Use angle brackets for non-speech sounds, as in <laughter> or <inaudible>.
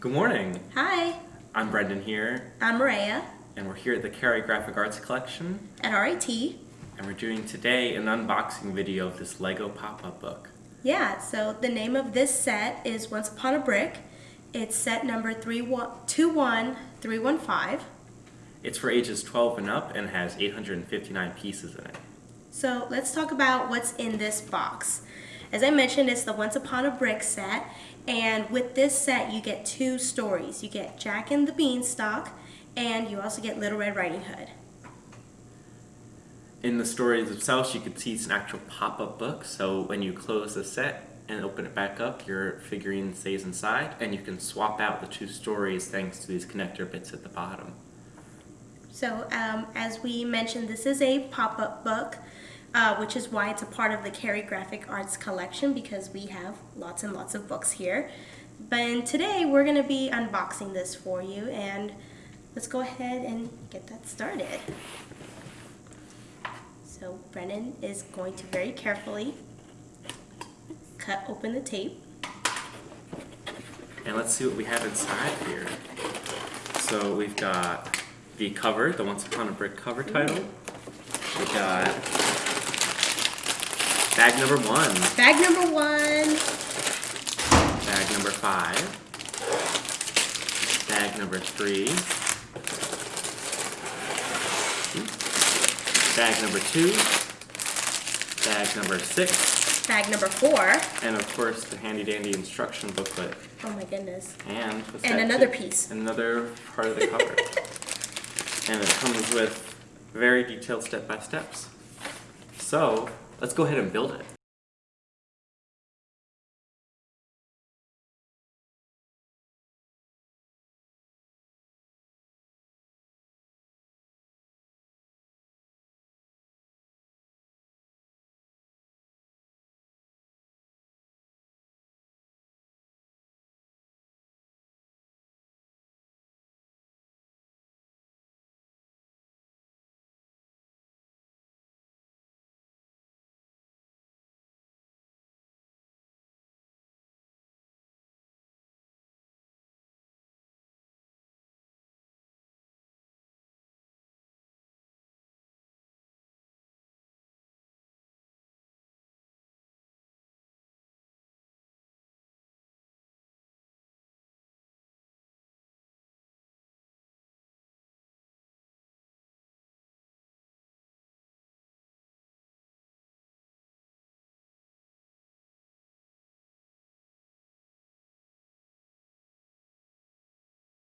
Good morning. Hi, I'm Brendan here, I'm Maria and we're here at the Cary Graphic Arts Collection, at RIT. and we're doing today an unboxing video of this Lego pop-up book. Yeah, so the name of this set is Once Upon a Brick. It's set number 21315. It's for ages 12 and up and has 859 pieces in it. So let's talk about what's in this box. As I mentioned, it's the Once Upon a Brick set, and with this set, you get two stories. You get Jack and the Beanstalk, and you also get Little Red Riding Hood. In the stories themselves, you can see it's an actual pop-up book, so when you close the set and open it back up, your figurine stays inside, and you can swap out the two stories thanks to these connector bits at the bottom. So, um, as we mentioned, this is a pop-up book, uh, which is why it's a part of the Cary Graphic Arts collection because we have lots and lots of books here. But today we're going to be unboxing this for you, and let's go ahead and get that started. So Brennan is going to very carefully cut open the tape. And let's see what we have inside here. So we've got the cover, the Once Upon a Brick cover title. We've got bag number one, Bag number one, bag number five, bag number three, bag number two, bag number six, bag number four. and of course the handy dandy instruction booklet. Oh my goodness. And And another piece. Another part of the cover. <laughs> and it comes with very detailed step by steps. So let's go ahead and build it.